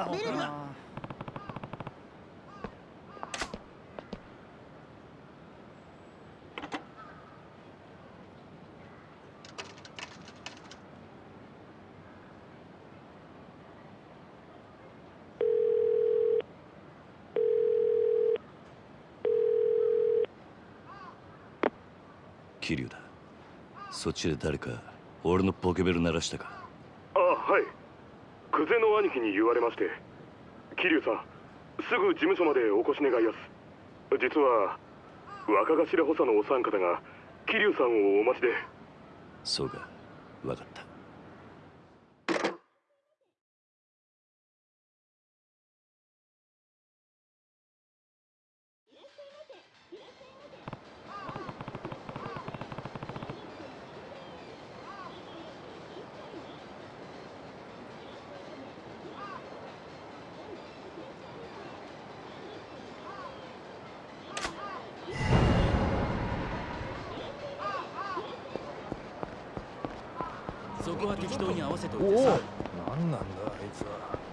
だベルが桐生だそっちで誰か俺のポケベル鳴らしたか？久世の兄貴に言われまして桐生さんすぐ事務所までお越し願いやす。実は若頭補佐のお三方が桐生さんをお待ちで。そうか。そこは適当に合わせといおいてさ。何なんだあいつは。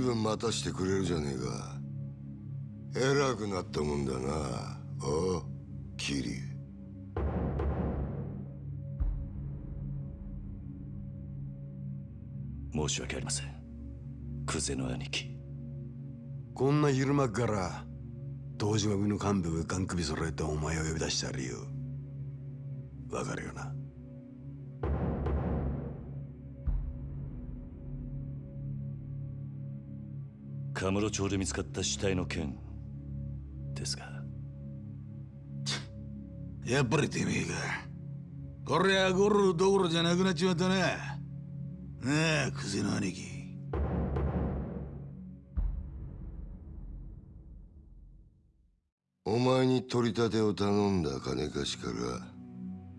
ずいぶん待たしてくれるじゃねえか。偉くなったもんだな。おう桐申し訳ありません。久世の兄貴。こんな昼間っから東島組の幹部がガン首揃えてお前を呼び出した理由。わかるよな？カムロ町で見つかった死体の件ですが。やっぱりてめえか。こりゃゴルどころじゃなくなっちまったな。なあクゼの兄貴。お前に取り立てを頼んだ金貸しから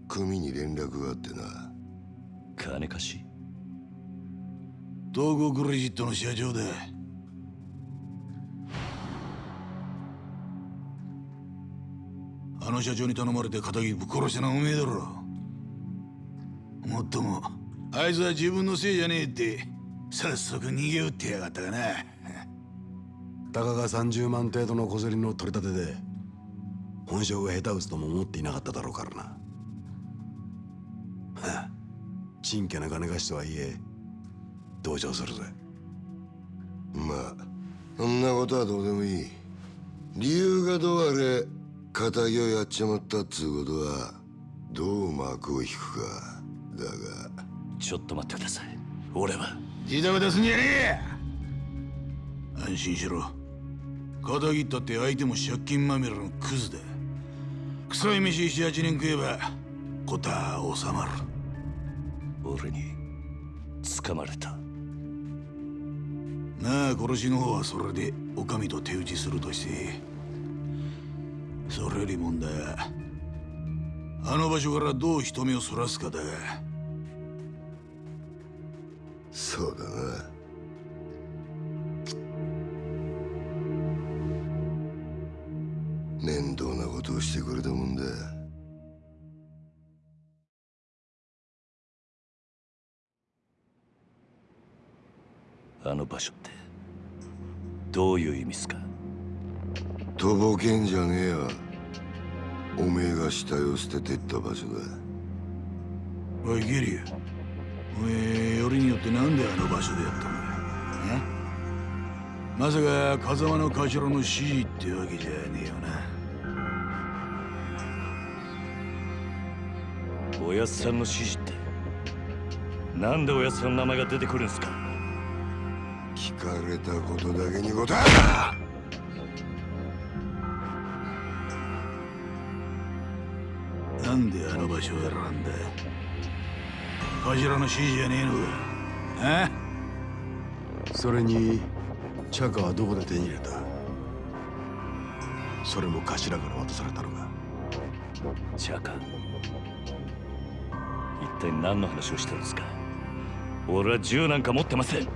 組に連絡があってな。金貸し？東郷クレジットの社長だあの社長に頼まれて仇ぶっ殺したのはおめえだろもっともあいつは自分のせいじゃねえって早速逃げ打ってやがったがな。たかが30万程度の小競りの取り立てで本性が下手打つとも思っていなかっただろうからな。はあちんけな金貸しとはいえ同情するぜ。まあそんなことはどうでもいい。理由がどうあれ仇をやっちまったっつうことはどう幕を引くか。だが。ちょっと待ってください。俺は。ジタバタすんじゃね。え安心しろ。仇ったって相手も借金まみれのクズだ。臭い飯78年食えばことは収まる。俺に掴まれた。なあ殺しの方はそれでお上と手打ちするとしてそれより問題はあの場所からどう人目をそらすかだ。がそうだな。面倒なことをしてくれたもんだ。あの場所ってどういう意味っすか？とぼけんじゃねえよ。おめえが死体を捨ててった場所だ。おいゲリアおめえよりによってなんであの場所でやったんだえ？まさか風間の頭の指示ってわけじゃねえよな。おやっさんの指示って。なんでおやっさんの名前が出てくるんすか。聞かれたことだけに答え場所を選んだ頭の指示じゃねえのかあそれにチャカはどこで手に入れたそれも頭から渡されたのかチャカ一体何の話をしてるんですか俺は銃なんか持ってませんこ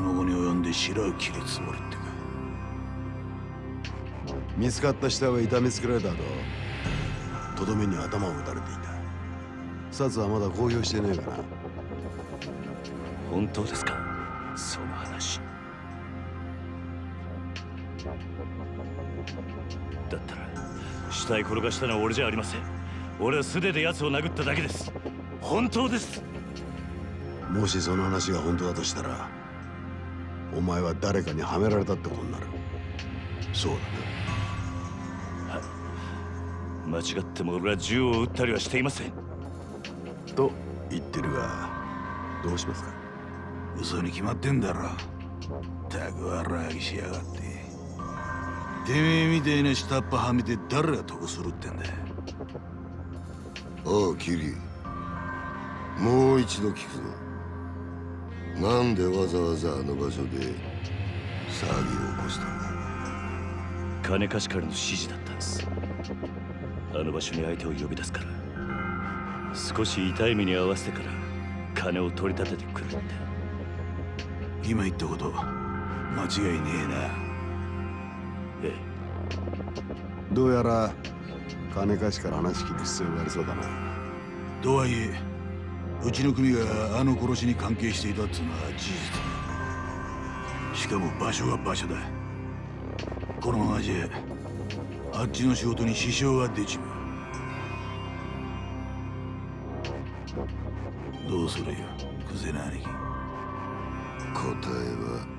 の後に及んで白を切るつもりってか見つかった死体は痛めつけられた後とどめに頭を打たれていた。札はまだ公表してねえかな。本当ですか？その話。だったら死体転がしたのは俺じゃありません。俺は素手で奴を殴っただけです。本当です。もしその話が本当だとしたらお前は誰かにはめられたってことになる。そうだ間違っても俺は銃を撃ったりはしていません。なと言ってるがどうしますか？嘘に決まってんだろ。たく笑いしやがって。てめえみたいな下っ端はめて誰が得するってんだ。おうキリ。もう一度聞くぞ。なんでわざわざあの場所で騒ぎを起こしたんだ。金貸しからの指示だったんですあの場所に相手を呼び出すから。少し痛い目に合わせてから金を取り立ててくるって。今言ったこと間違いねえな。えどうやら金貸しから話聞く必要がありそうだな。とはいえうちの組があの殺しに関係していたっつうのは事実だ。しかも場所が場所だ。このままじゃあっちの仕事に支障が出ちまう。どうするよクゼナ兄貴答えは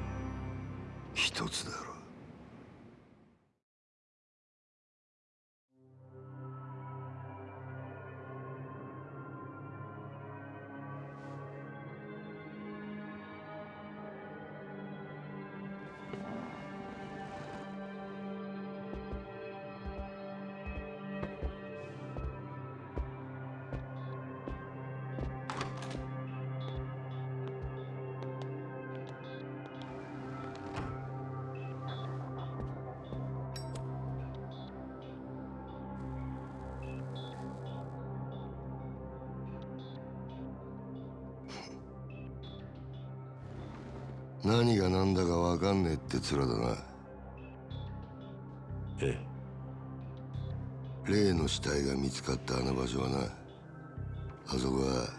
何が何だか分かんねえって面だな。ええ。例の死体が見つかったあの場所はなあそこは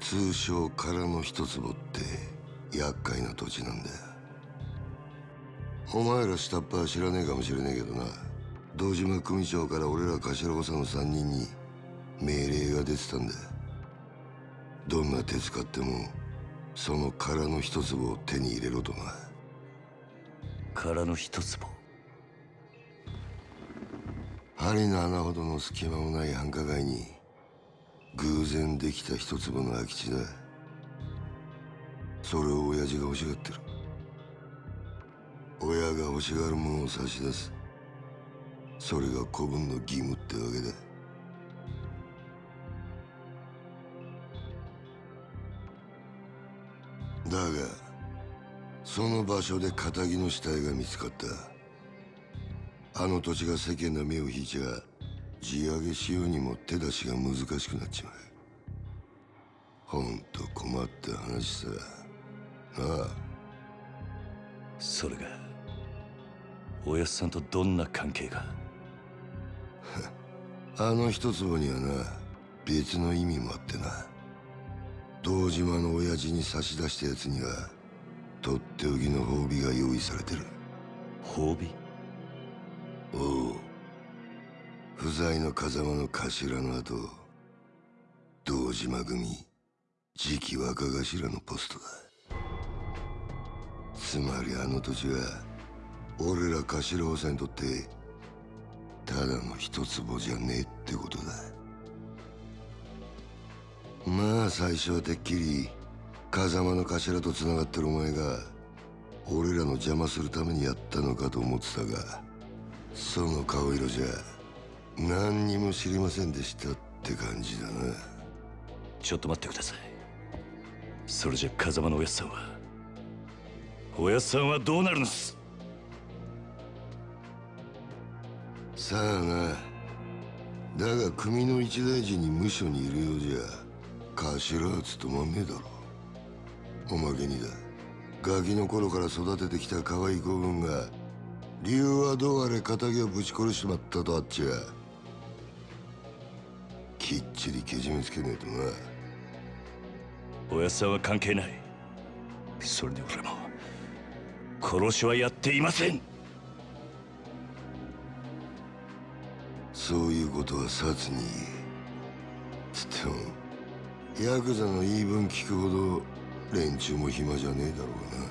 通称空の一坪って厄介な土地なんだよ。お前ら下っ端は知らねえかもしれねえけどな堂島組長から俺ら頭補佐の3人に命令が出てたんだどんな手使ってもその空の一坪を手に入れろとな。空の一坪針の穴ほどの隙間もない繁華街に偶然できた一坪の空き地だ。それを親父が欲しがってる。親が欲しがるものを差し出す。それが子分の義務ってわけだだその場所で仇の死体が見つかった。あの土地が世間の目を引いちゃ地上げしようにも手出しが難しくなっちまう。ほんと困った話さ。なあ。それがおやっさんとどんな関係が？あの一坪にはな別の意味もあってな。堂島の親父に差し出したやつにはとっておきの褒美が用意されてる。褒美？おう。不在の風間の頭の後堂島組次期若頭のポストだ。つまりあの土地は俺ら頭補佐にとってただの一坪じゃねえってことだ。まあ最初はてっきり風間の頭と繋がってるお前が俺らの邪魔するためにやったのかと思ってたがその顔色じゃ何にも知りませんでしたって感じだな。ちょっと待ってください。それじゃ風間のおやっさんはおやっさんはどうなるんです？さあな。だが組の一大事に無所にいるようじゃ頭は務まんねえだろおまけにだ。ガキの頃から育ててきた可愛い子分が理由はどうあれ仇をぶち殺しちまったとあっちゃきっちりけじめつけねえとな。おやっさんは関係ない。それに俺も。殺しはやっていません。そういうことは殺につってもヤクザの言い分聞くほど連中も暇じゃねえだろうな。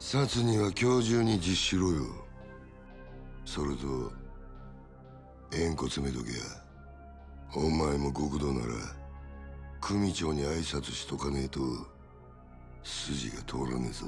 殺には今日中に実施しろよ。それと縁故詰めとけや。お前も極道なら組長に挨拶しとかねえと筋が通らねえぞ。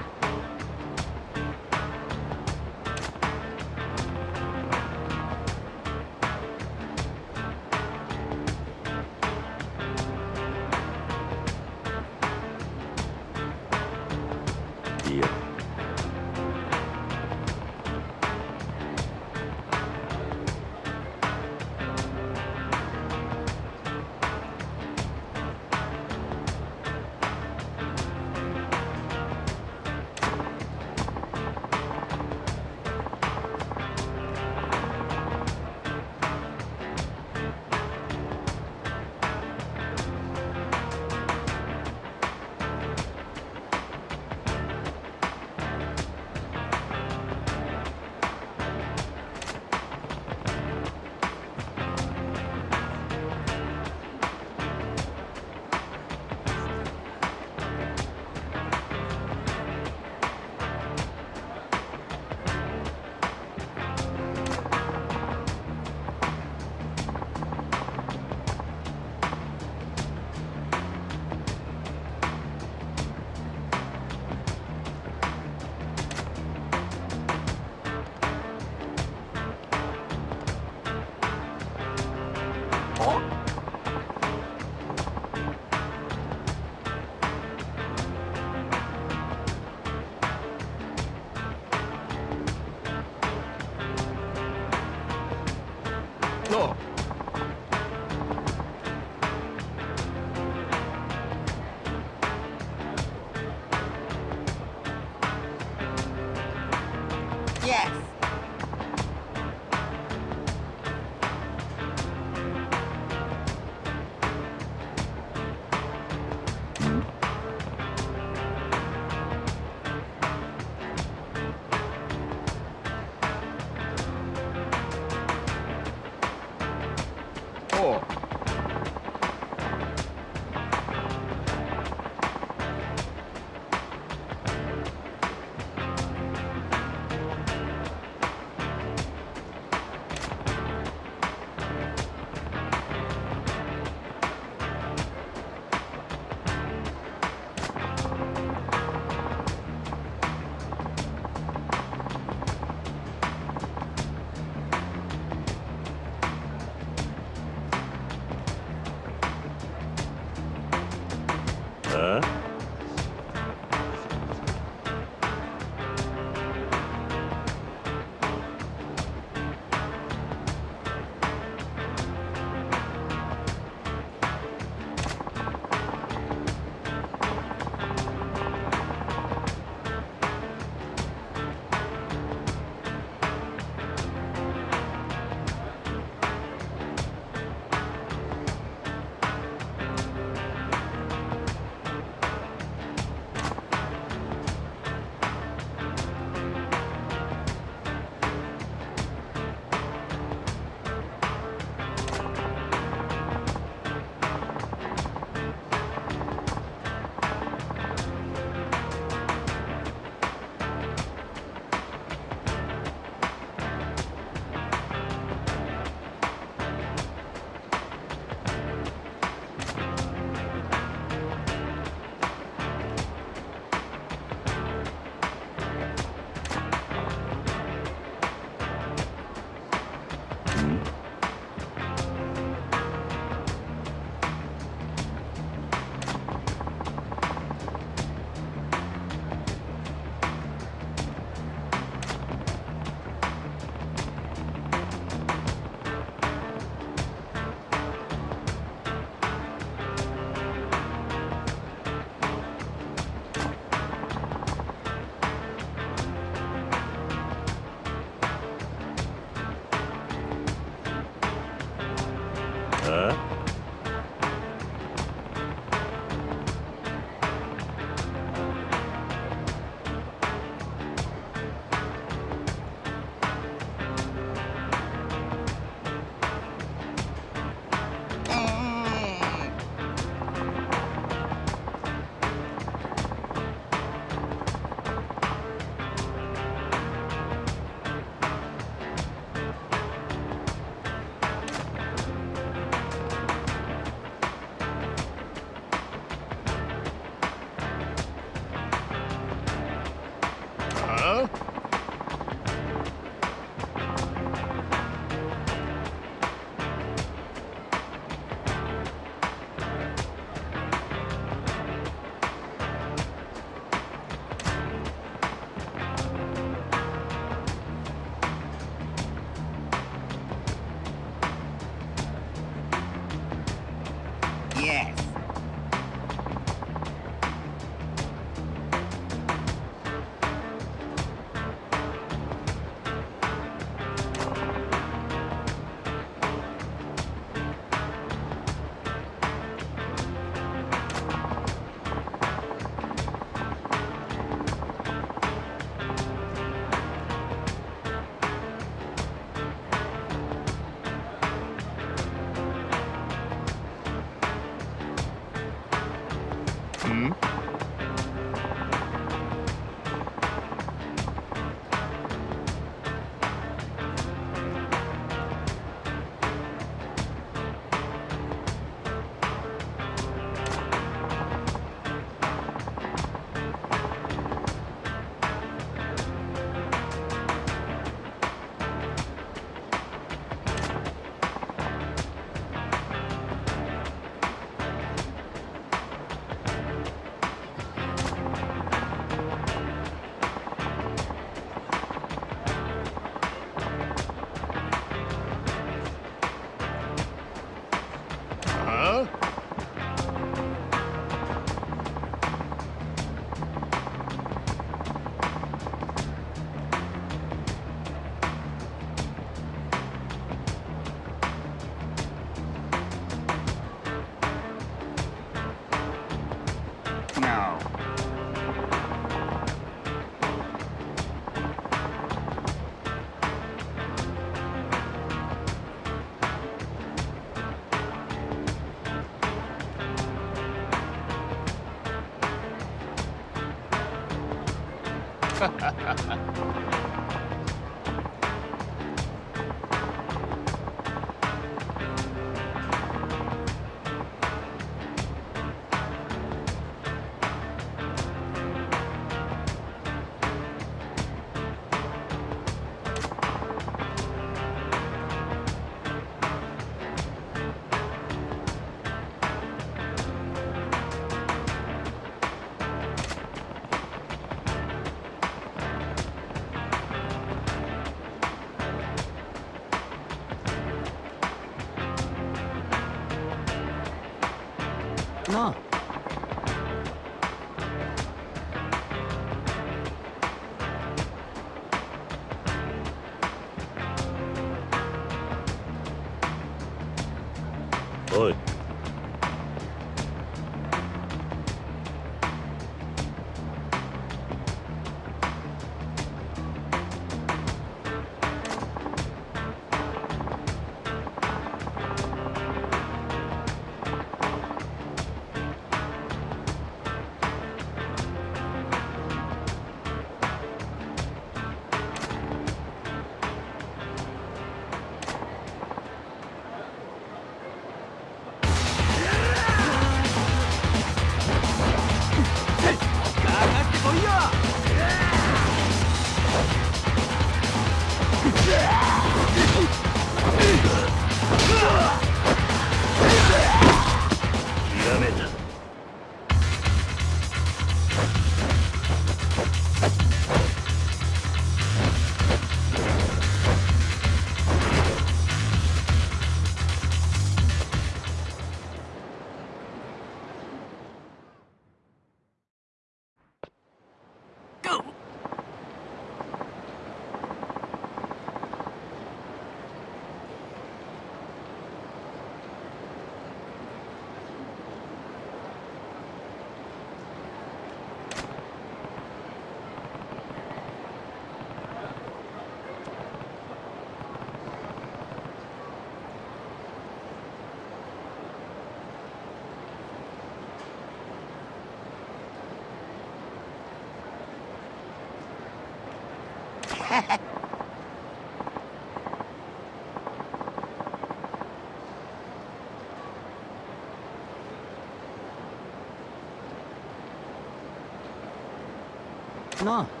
な。あ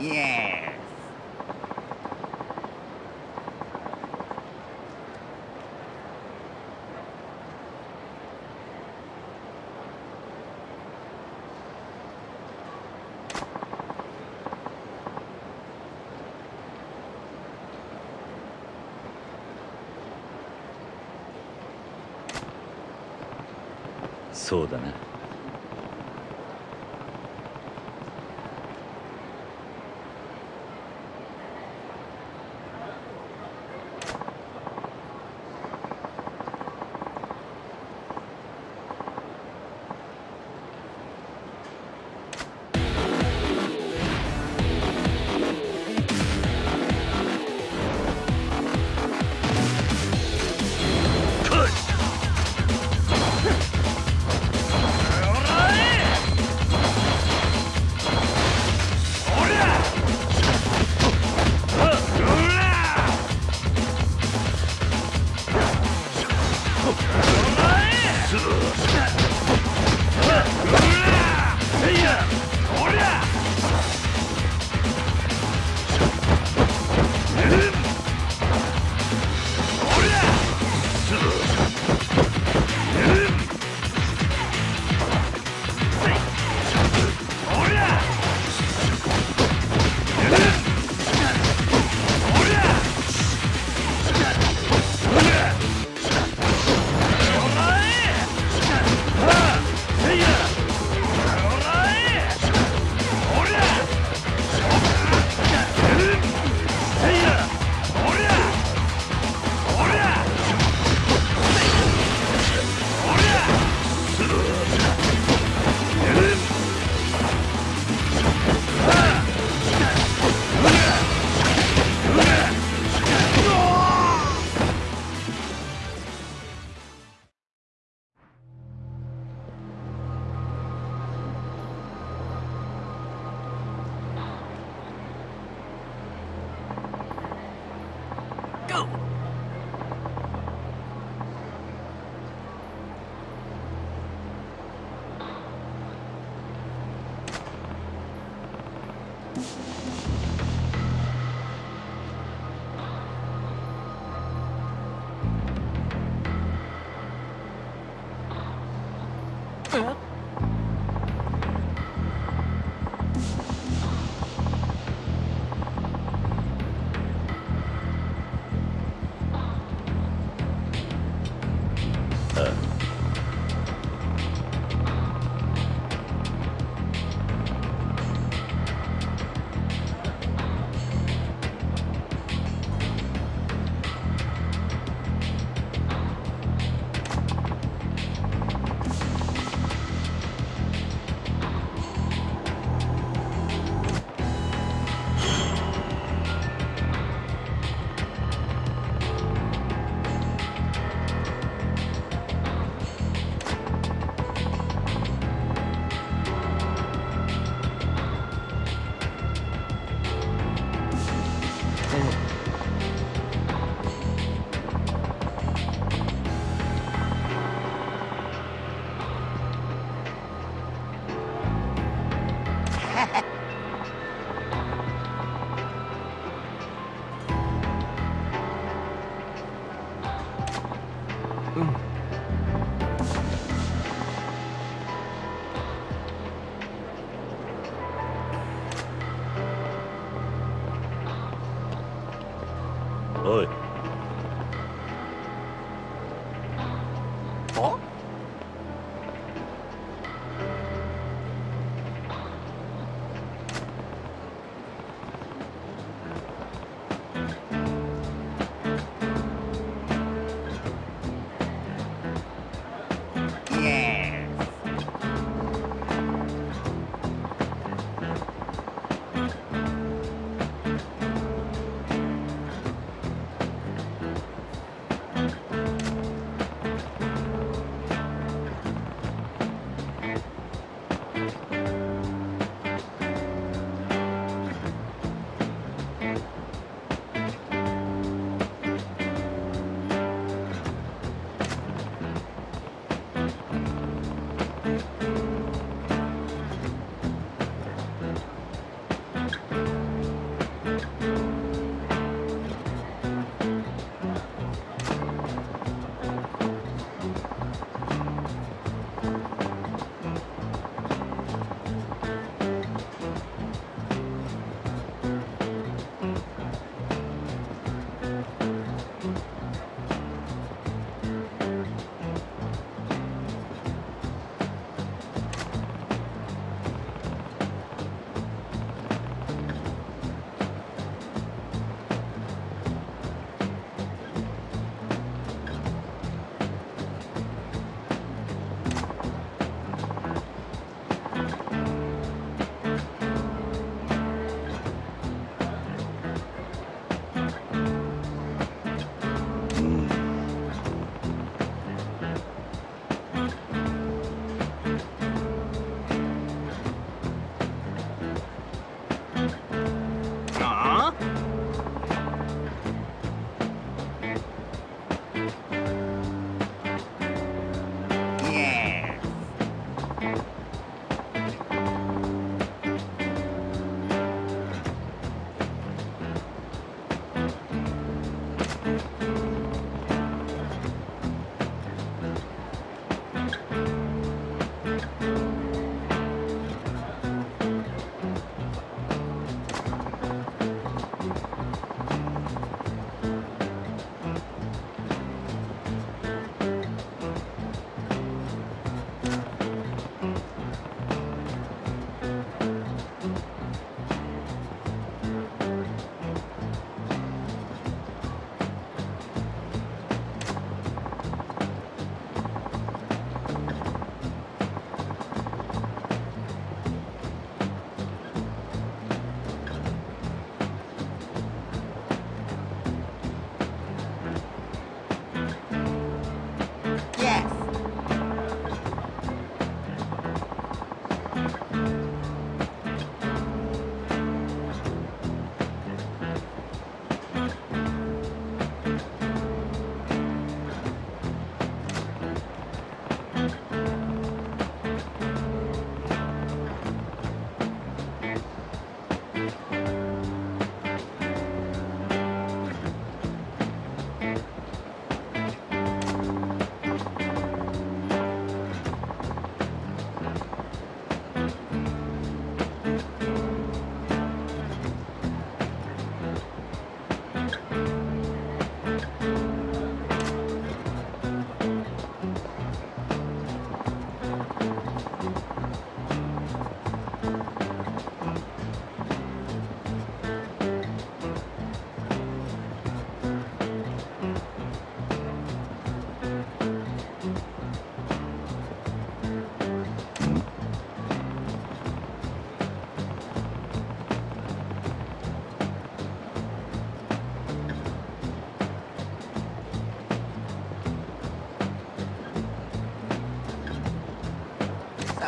イエそうだな。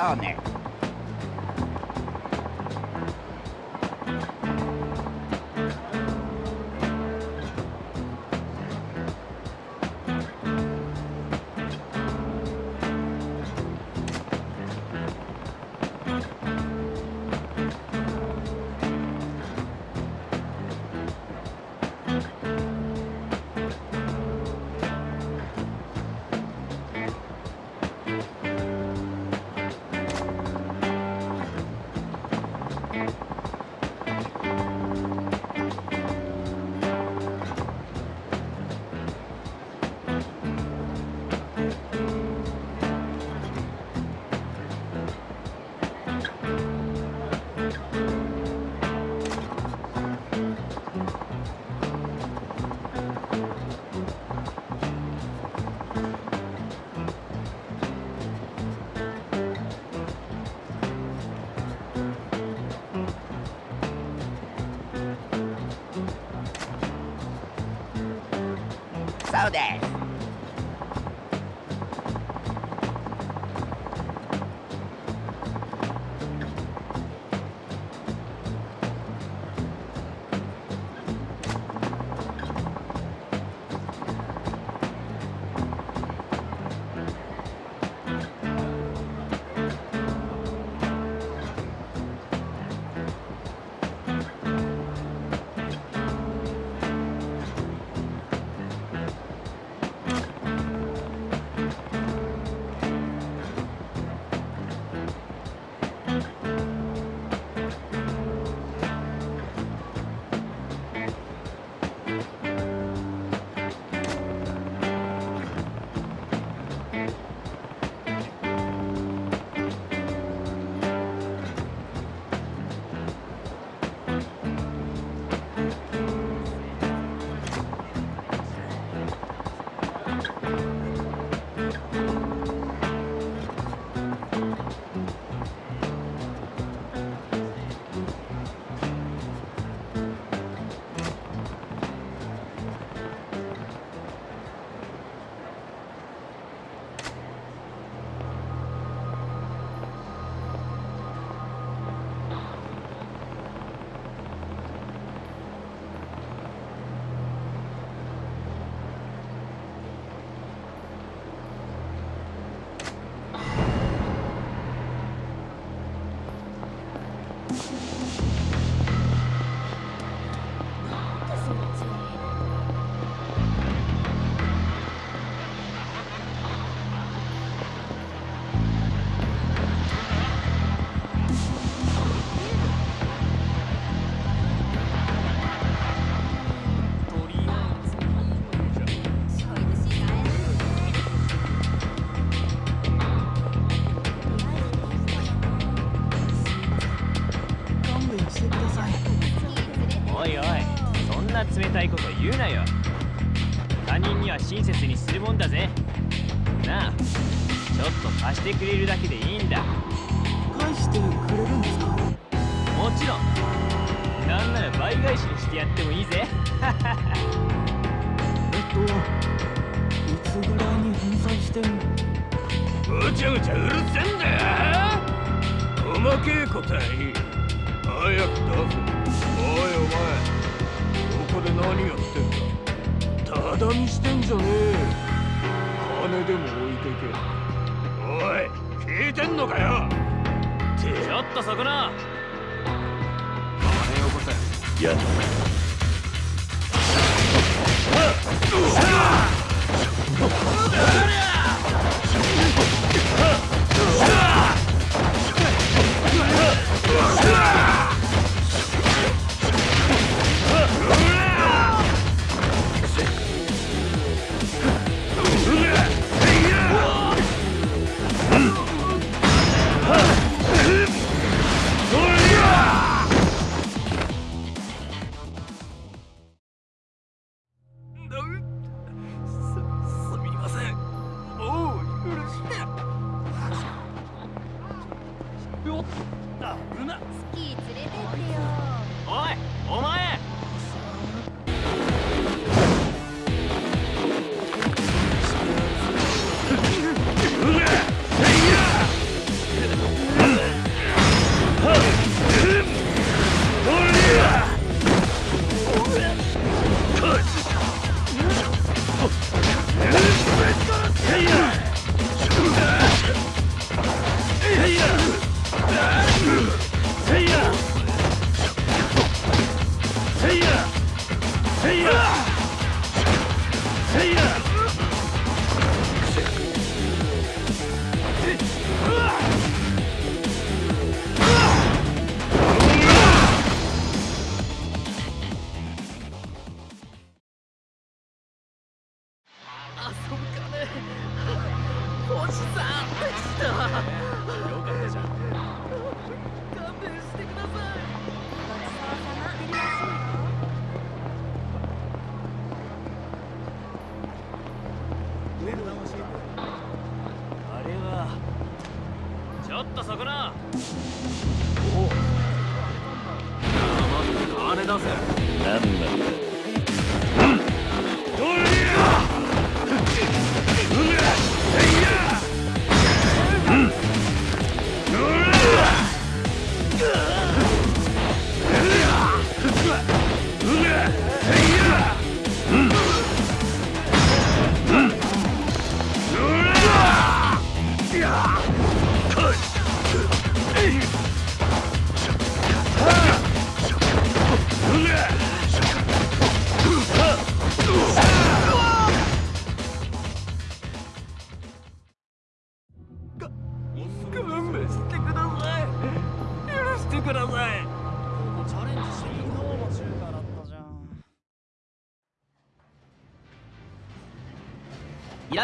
そう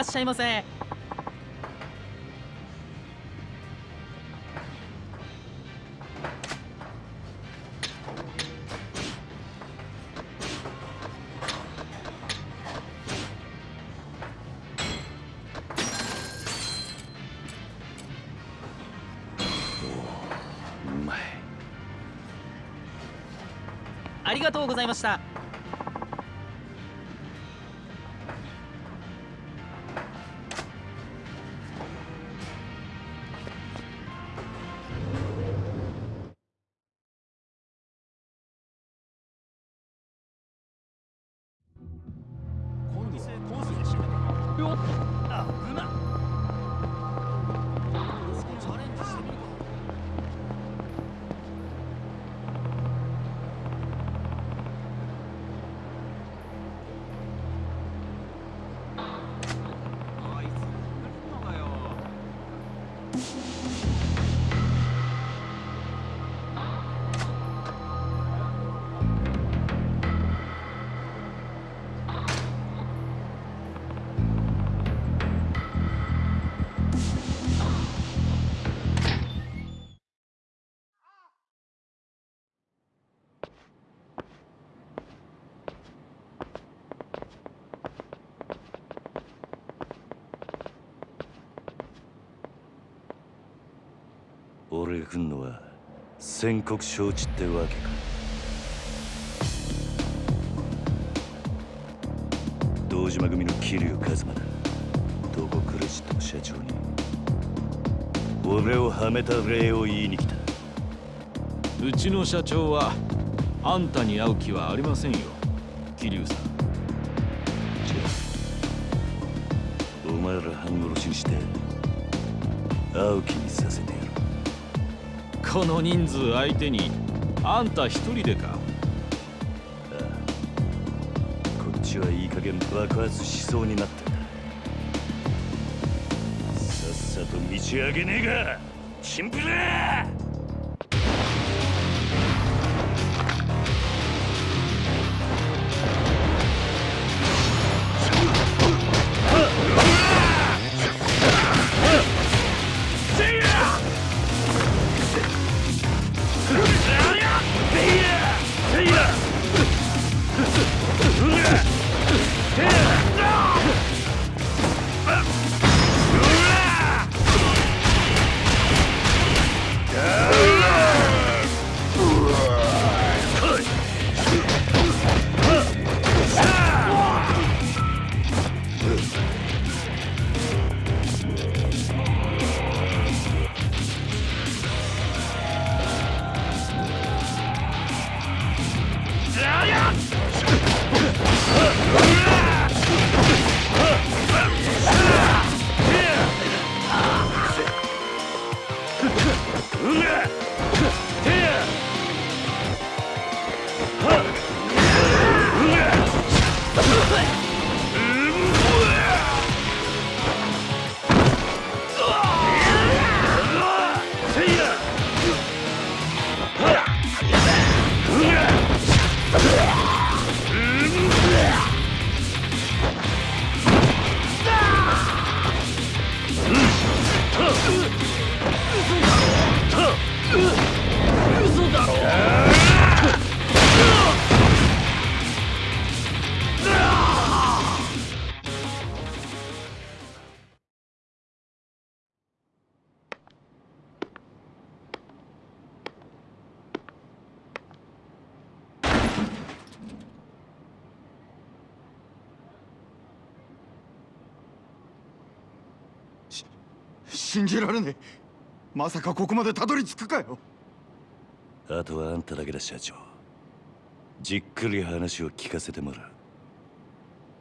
らっしゃいませ。ありがとうございました俺が来んのは宣告承知ってわけか。堂島組の桐生一馬だ。どこクレジットの社長に。俺をはめた礼を言いに来た。うちの社長はあんたに会う気はありませんよ。桐生さん。じゃあお前ら半殺しにして会う気にさせてやるこの人数相手にあんた一人でか？こっちはいい加減爆発しそうになってさっさと道上げねえか。チンプラ信じられねえ。まさかここまでたどり着くかよ。あとはあんただけだ社長。じっくり話を聞かせてもらう。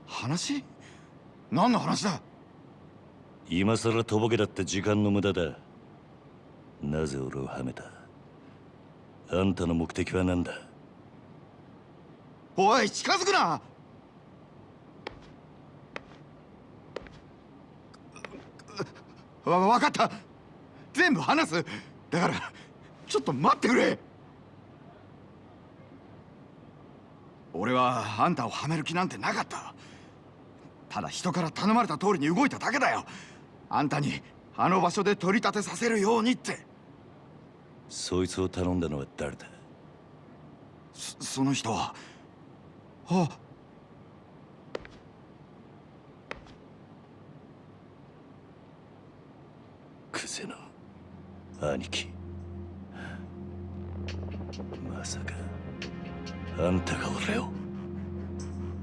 話？何の話だ？今さらとぼけだって時間の無駄だ。なぜ俺をはめた？あんたの目的は何だ？おい近づくなわ分かった。全部話す。だからちょっと待ってくれ。俺はあんたをはめる気なんてなかった。ただ人から頼まれた通りに動いただけだよ。あんたにあの場所で取り立てさせるようにって。そいつを頼んだのは誰だ？そその人は。あクゼの兄貴。まさかあんたが俺を？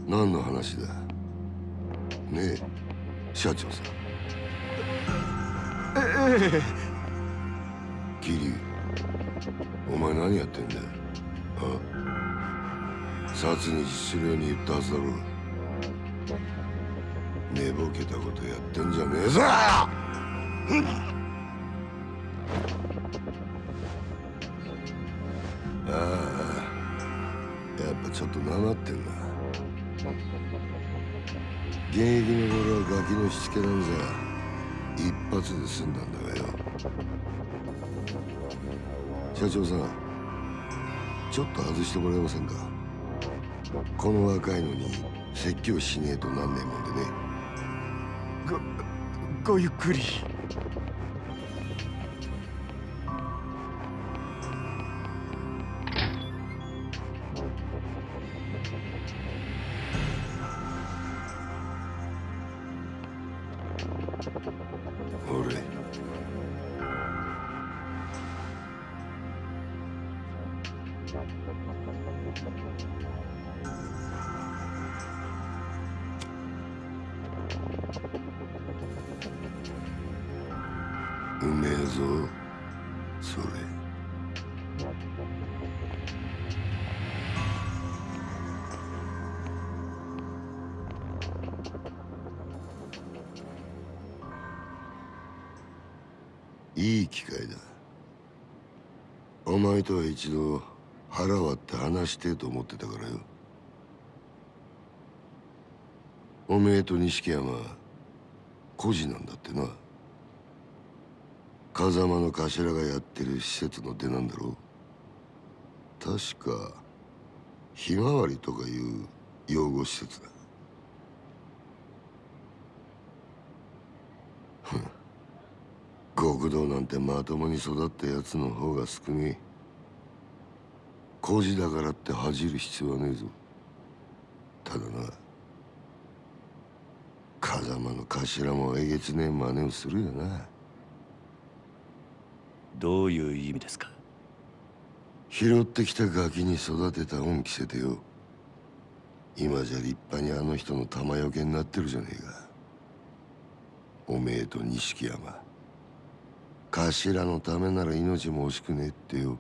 何の話だ？ねえ社長さん。ええ桐生お前何やってんだよ？あ殺に実するように言ったはずだろ。寝ぼけたことやってんじゃねえぞああやっぱちょっとなまってんな。現役の頃はガキのしつけなんざ一発で済んだんだがよ。社長さんちょっと外してもらえませんか？この若いのに説教しねえとなんねえもんでね。ごごゆっくり。一度腹割って話してと思ってたからよ。おめえと錦山孤児なんだってな。風間の頭がやってる施設の出なんだろう。確かひまわりとかいう養護施設だ。極道なんてまともに育ったやつの方が少ねえ。孤児だからって恥じる必要はねえぞ。ただな風間の頭もえげつねえ真似をするよな。どういう意味ですか？拾ってきたガキに育てた恩着せてよ。今じゃ立派にあの人の玉よけになってるじゃねえか。おめえと錦山。頭のためなら命も惜しくねえってよ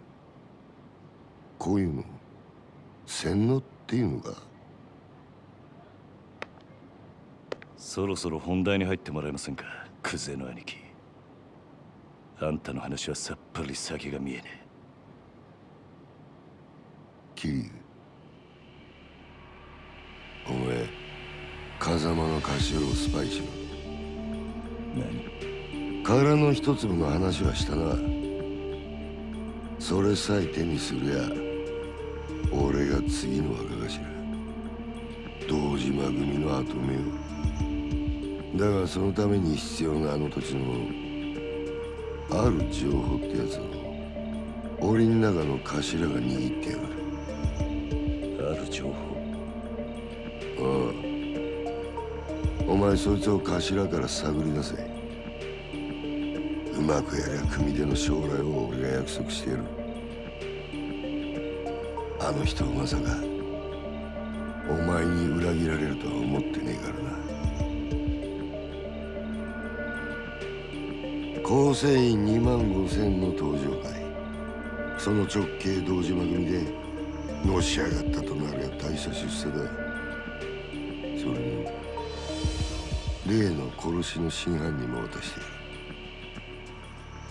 こういうの洗脳っていうのかそろそろ本題に入ってもらえませんかクゼの兄貴。あんたの話はさっぱり先が見えねえ。桐生お前風間の頭をスパイしろ。何？殻の一粒の話はしたな。それさえ手にすりゃ俺が次の若頭堂島組の跡目をだがそのために必要なあの土地のある情報ってやつを檻の中の頭が握ってやがる。ある情報ああお前そいつを頭から探り出せ。うまくやりゃ組手の将来を俺が約束してやる。あの人まさかお前に裏切られるとは思ってねえからな。構成員2万5千の登場会。その直系堂島組でのし上がったとなりゃ大差出世だ。それに例の殺しの真犯人も渡して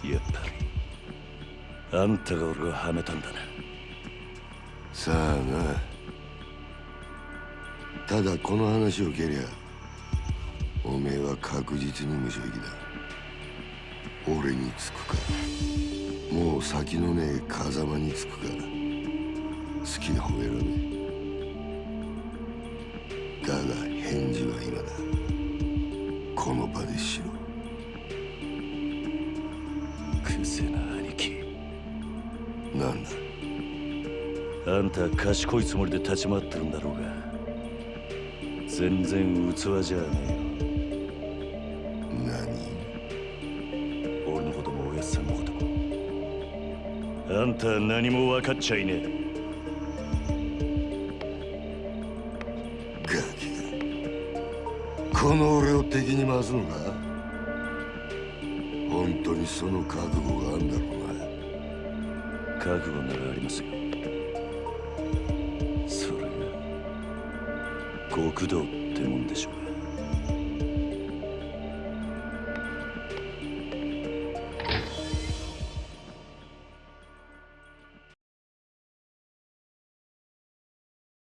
やる。やっぱりあんたが俺をはめたんだな。さあなただこの話を蹴りゃおめえは確実に無所行きだ。俺につくかもう先のねえ風間につくか好きな方選べだが返事は今だ。この場でしろくせな兄貴。なんだ？あんたは賢いつもりで立ち回ってるんだろうが全然器じゃね何えよ。俺のこともおやっさんのことも。あんたは何も分かっちゃいねえ。ガキが。この俺を敵に回すのか？本当にその覚悟があんだろうな。覚悟ならありますよ道ってもんでしょう。